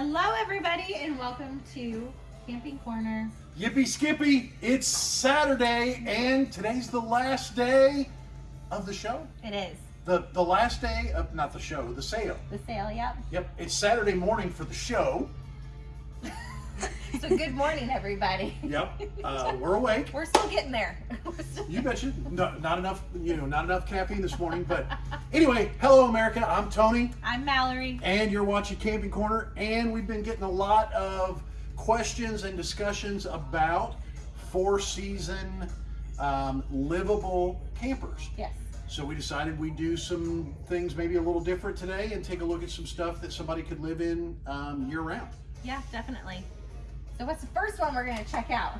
Hello, everybody, and welcome to Camping Corner. Yippee Skippy, it's Saturday and today's the last day of the show. It is The the last day of not the show, the sale. the sale, yep. Yep, it's Saturday morning for the show. So, good morning, everybody. Yep, uh, we're awake. We're still getting there. Still- You betcha. No, not enough, you know, not enough caffeine this morning. But anyway, hello America. I'm Tony, I'm Mallory. and you're watching Camping Corner. And we've been getting a lot of questions and discussions about four-season um, livable campers. Yes. So we decided we'd do some things maybe a little different today and take a look at some stuff that somebody could live in um, year round. Yeah, definitely. So, what's the first one we're going to check out?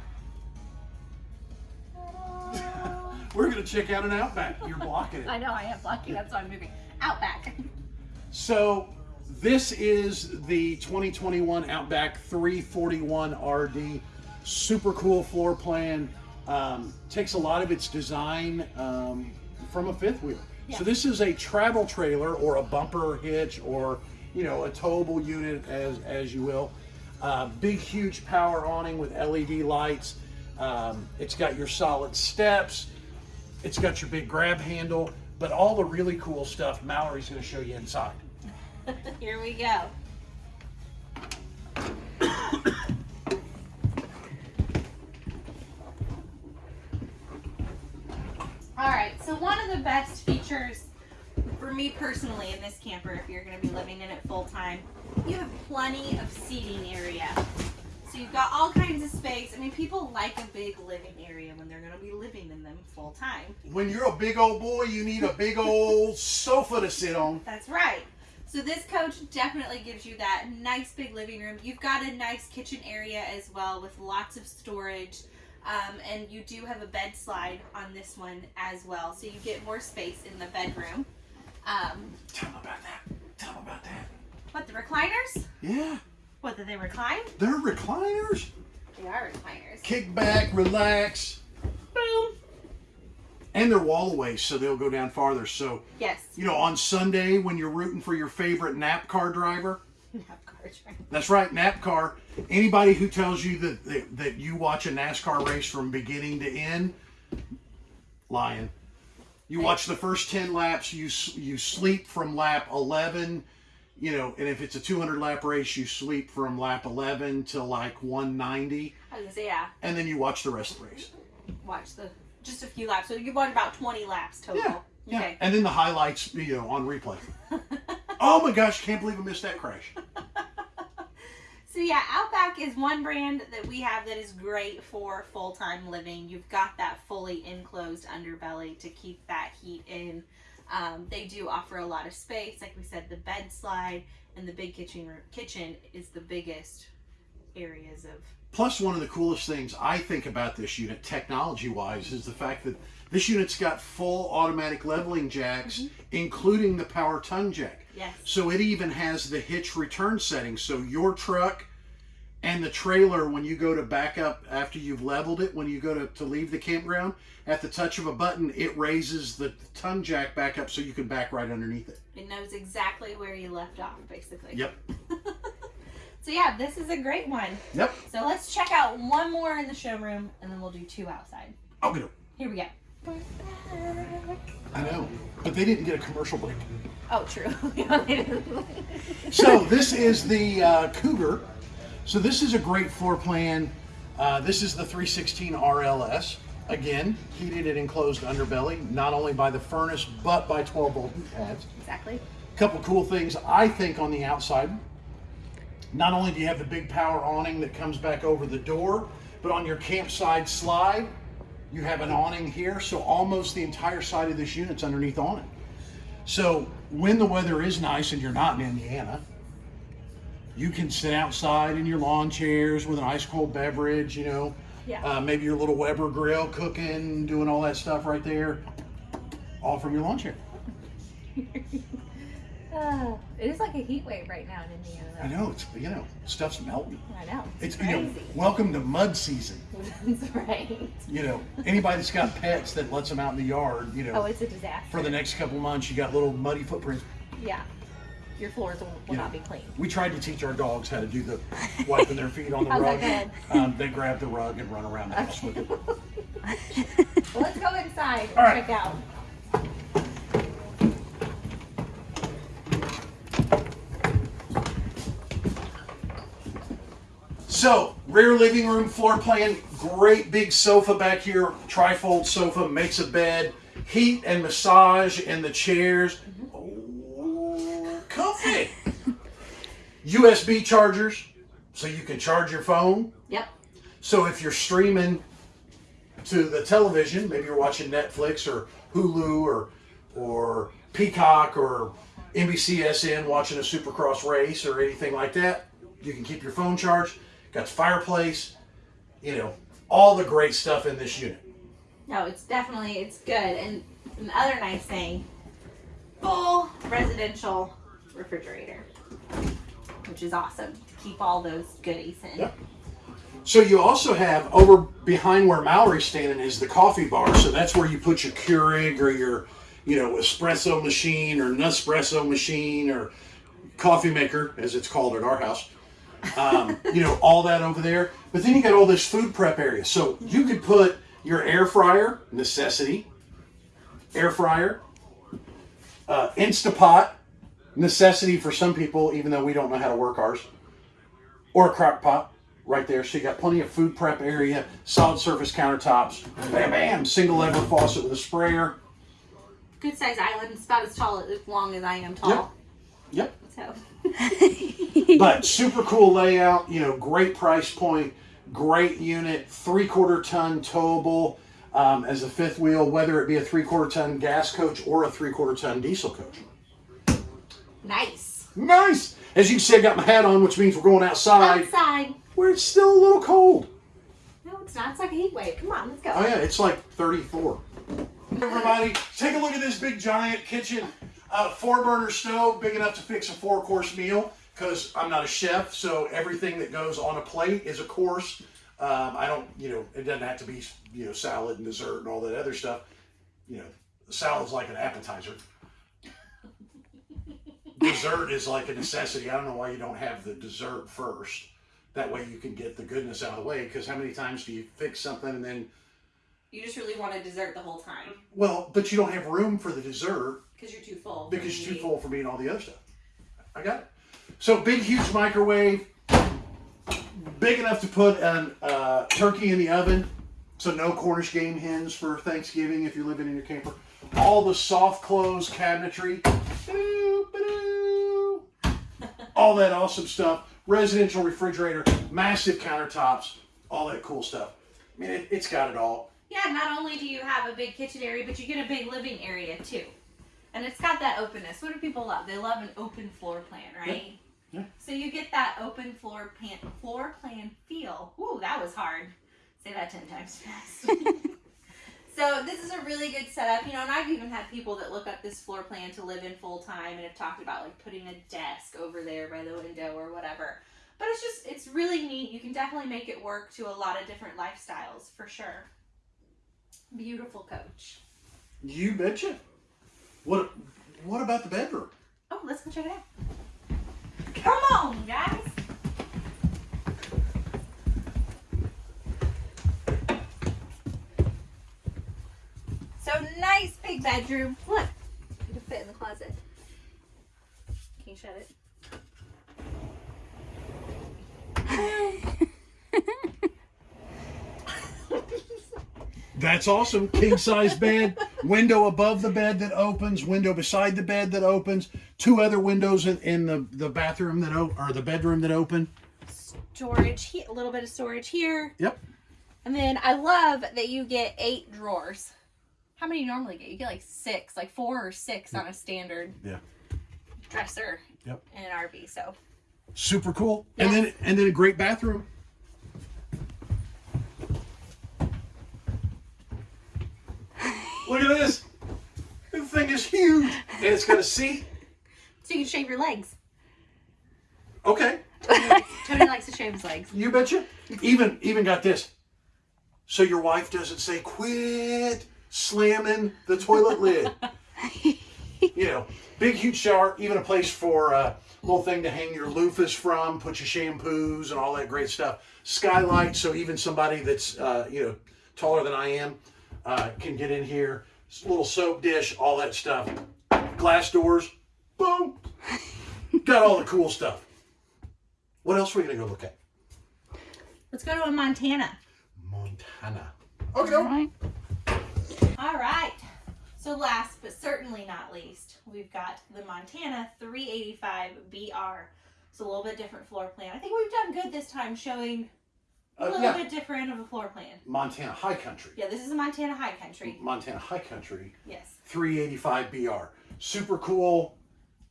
We're gonna check out an Outback. You're blocking it. I know I am blocking, That's why I'm moving. Outback. So this is the 2021 Outback 341 RD. Super cool floor plan. Um, takes a lot of its design um, from a fifth wheel. Yeah. So this is a travel trailer or a bumper hitch or you know a towable unit as as you will. Uh, big huge power awning with LED lights. Um, it's got your solid steps. It's got your big grab handle, but all the really cool stuff Mallory's going to show you inside. Here we go. All right, so one of the best features me personally in this camper, if you're going to be living in it full time, you have plenty of seating area. So you've got all kinds of space. I mean, people like a big living area when they're going to be living in them full time. When you're a big old boy, you need a big old sofa to sit on. That's right. So this coach definitely gives you that nice big living room. You've got a nice kitchen area as well with lots of storage. Um, and you do have a bed slide on this one as well. So you get more space in the bedroom. Um, Tell them about that. Tell them about that. what, the recliners? Yeah, What, did they recline? they're recliners. They are recliners. Kick back, relax, Boom. and they're wallaways, so they'll go down farther. So, Yes. you know, on Sunday when you're rooting for your favorite nap car driver, Have cards, right? That's right, NAPCAR. Anybody who tells you that, that that you watch a NASCAR race from beginning to end, lying. You watch the first ten laps. You you sleep from lap eleven. You know, and if it's a 200 lap race, you sleep from lap 11 to like 190, I was say, yeah, and then you watch the rest of the race. watch the, just a few laps. So you watch about 20 laps total. Yeah, yeah. Okay. And then the highlights, you know, on replay. oh my gosh, can't believe I missed that crash. So yeah, Outback is one brand that we have that is great for full-time living. You've got that fully enclosed underbelly to keep that heat in. Um, they do offer a lot of space. Like we said, the bed slide and the big kitchen kitchen is the biggest areas of Plus, one of the coolest things I think about this unit, technology wise, is the fact that this unit's got full automatic leveling jacks, mm-hmm. including the power tongue jack. yes. So it even has the hitch return setting. So your truck and the trailer, when you go to back up after you've leveled it, when you go to, to leave the campground, at the touch of a button, it raises the tongue jack back up so you can back right underneath it. It knows exactly where you left off, basically. Yep. So yeah, this is a great one. Yep. So let's check out one more in the showroom, and then we'll do two outside. It. Here we go. I know. But they didn't get a commercial break. Oh, true. Yeah, they didn't. So this is the uh, Cougar. So this is a great floor plan. Uh, this is the 316 RLS. Again, heated and enclosed underbelly, not only by the furnace, but by 12 volt heat pads. exactly. A Couple cool things I think on the outside. Not only do you have the big power awning that comes back over the door, but on your campsite slide, you have an awning here, so almost the entire side of this unit's underneath awning. So when the weather is nice and you're not in Indiana, you can sit outside in your lawn chairs with an ice cold beverage, you know, Yeah. uh, maybe your little Weber grill cooking, doing all that stuff right there, all from your lawn chair. Uh, it is like a heat wave right now in Indiana. I know it's you know stuff's melting. I know. It's It's you know, crazy. welcome to mud season. That's right. You know, anybody that's got pets that lets them out in the yard, you know, Oh, it's a disaster. for the next couple months, you got little muddy footprints. yeah. your floors will, will Yeah. not be clean. We tried to teach our dogs how to do the wiping their feet on the rug. Um, they grab the rug and run around the house with it. Well, let's go inside and All right. check out. So, rear living room floor plan, great big sofa back here, trifold sofa, makes a bed, heat and massage in the chairs. Oh, comfy. USB chargers, so you can charge your phone. Yep. So if you're streaming to the television, maybe you're watching Netflix or Hulu or or Peacock or NBCSN watching a Supercross race or anything like that, you can keep your phone charged. Got the fireplace, you know, all the great stuff in this unit. No, it's definitely it's good. And another nice thing, full residential refrigerator, which is awesome to keep all those goodies in. Yep. So you also have over behind where Mallory's standing is the coffee bar. So that's where you put your Keurig or your, you know, espresso machine or Nespresso machine or coffee maker, as it's called at our house. Um, you know, all that over there. But then you got all this food prep area. So you could put your air fryer, necessity, air fryer, uh, Instapot, necessity for some people, even though we don't know how to work ours, or a crock pot right there. So you got plenty of food prep area, solid surface countertops, bam, bam, single lever faucet with a sprayer. Good size island. It's about as tall as long as I am tall. Yep. So But super cool layout, you know, great price point, great unit, three quarter ton towable um, as a fifth wheel, whether it be a three quarter ton gas coach or a three quarter ton diesel coach. nice. Nice! As you can see, I got my hat on, which means we're going outside Outside. where it's still a little cold. No, it's not. It's like a heat wave. Come on, let's go. Oh yeah, it's like 34. Everybody, take a look at this big giant kitchen. Uh, four burner stove, big enough to fix a four course meal. Because I'm not a chef, so everything that goes on a plate is a course. Um, I don't, you know, it doesn't have to be, you know, salad and dessert and all that other stuff. You know, salad's like an appetizer. dessert is like a necessity. I don't know why you don't have the dessert first. That way you can get the goodness out of the way. Because how many times do you fix something and then You just really want a dessert the whole time Well, but you don't have room for the dessert because you're too full. because you're too full for me and all the other stuff. I got it. So big, huge microwave, big enough to put a uh, turkey in the oven. So no Cornish game hens for Thanksgiving if you're living in your camper. All the soft close cabinetry. All that awesome stuff. Residential refrigerator, massive countertops, all that cool stuff. I mean, it, it's got it all. Yeah, not only do you have a big kitchen area, but you get a big living area too. And it's got that openness. What do people love? They love an open floor plan, right? Yeah. So you get that open floor plan floor plan feel. Ooh, that was hard. Say that ten times fast. so this is a really good setup, you know, and I've even had people that look up this floor plan to live in full time and have talked about like putting a desk over there by the window or whatever. But it's just it's really neat. You can definitely make it work to a lot of different lifestyles for sure. Beautiful coach. You betcha. What What about the bedroom? Oh, let's go check it out. Come on, guys. So nice big bedroom. Look, you can fit in the closet. Can you shut it? That's awesome. King size bed, window above the bed that opens, window beside the bed that opens, two other windows in, in the, the bathroom that o- or the bedroom that open. Storage, a little bit of storage here. Yep. And then I love that you get eight drawers. How many you normally get? You get like six, like four or six on a standard Yeah. dresser Yep. in an RV. So Super cool. And then and then a great bathroom. Look at this. This thing is huge. And it's got a seat. so you can shave your legs. Okay. Tony likes, Tony likes to shave his legs. You betcha. Even even got this. So your wife doesn't say quit slamming the toilet lid. you know, big huge shower, even a place for a little thing to hang your loofahs from, put your shampoos and all that great stuff. Skylight, so even somebody that's uh, you know taller than I am uh, can get in here. Little soap dish, all that stuff. Glass doors, boom. Got all the cool stuff. What else are we gonna go look at? Let's go to a Montana. Montana. Okay. All right. All right. So last but certainly not least, we've got the Montana 385 BR. It's a little bit different floor plan. I think we've done good this time showing a little yeah. bit different of a floor plan. Montana High Country. Yeah, this is a Montana High Country. Montana High Country Yes. 385 BR. Super cool.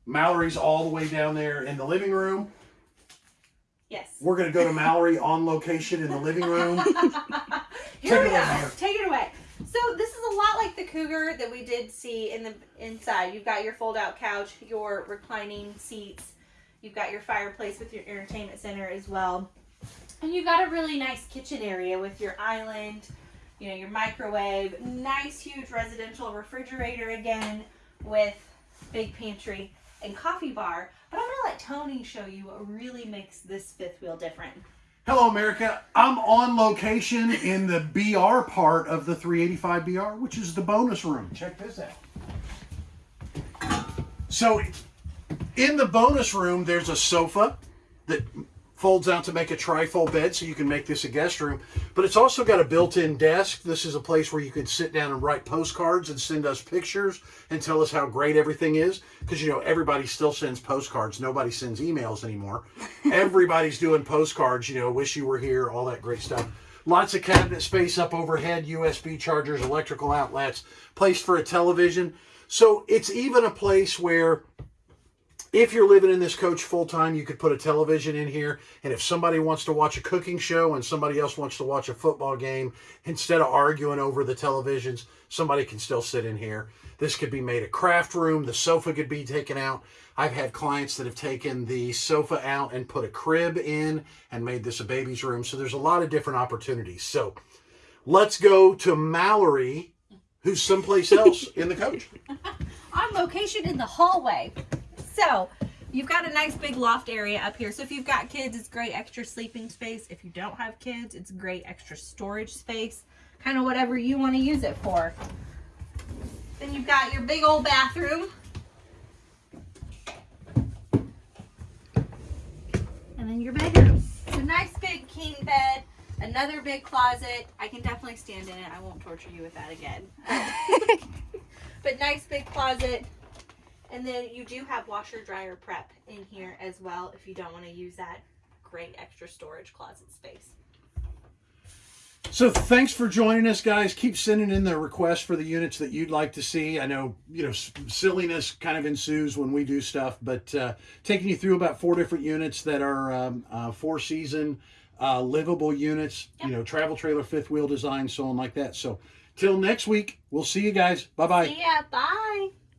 Mallory's all the way down there in the living room. Yes. We're gonna go to Mallory on location in the living room. Here Take we it go. away, Take it away. So this is a lot like the Cougar that we did see in the inside. You've got your fold-out couch, your reclining seats. You've got your fireplace with your entertainment center as well, and you've got a really nice kitchen area with your island. You know your microwave, nice huge residential refrigerator again with big pantry and coffee bar. But I'm gonna let Tony show you what really makes this fifth wheel different. Hello, America. I'm on location in the BR part of the 385 BR, which is the bonus room. Check this out. So, in the bonus room, there's a sofa that folds out to make a trifold bed, so you can make this a guest room. But it's also got a built-in desk. This is a place where you could sit down and write postcards and send us pictures and tell us how great everything is. Because you know everybody still sends postcards. Nobody sends emails anymore. Everybody's doing postcards. You know, wish you were here, all that great stuff. Lots of cabinet space up overhead, USB chargers, electrical outlets, place for a television. So it's even a place where if you're living in this coach full time, you could put a television in here. And if somebody wants to watch a cooking show and somebody else wants to watch a football game, instead of arguing over the televisions, somebody can still sit in here. This could be made a craft room. The sofa could be taken out. I've had clients that have taken the sofa out and put a crib in and made this a baby's room. So there's a lot of different opportunities. So let's go to Mallory, who's someplace else in the coach. on location in the hallway. So you've got a nice big loft area up here. So if you've got kids, it's great extra sleeping space. If you don't have kids, it's great extra storage space. Kind of whatever you want to use it for. Then you've got your big old bathroom. And then your bedroom. It's a nice big king bed. Another big closet. I can definitely stand in it. I won't torture you with that again. but nice big closet. And then you do have washer dryer prep in here as well if you don't want to use that great extra storage closet space. So thanks for joining us, guys. Keep sending in the requests for the units that you'd like to see. I know you know silliness kind of ensues when we do stuff, but uh, taking you through about four different units that are um, uh, four season uh, livable units. You know, travel trailer, fifth wheel design, so on like that. So till next week, we'll see you guys. Bye bye. See ya. Bye.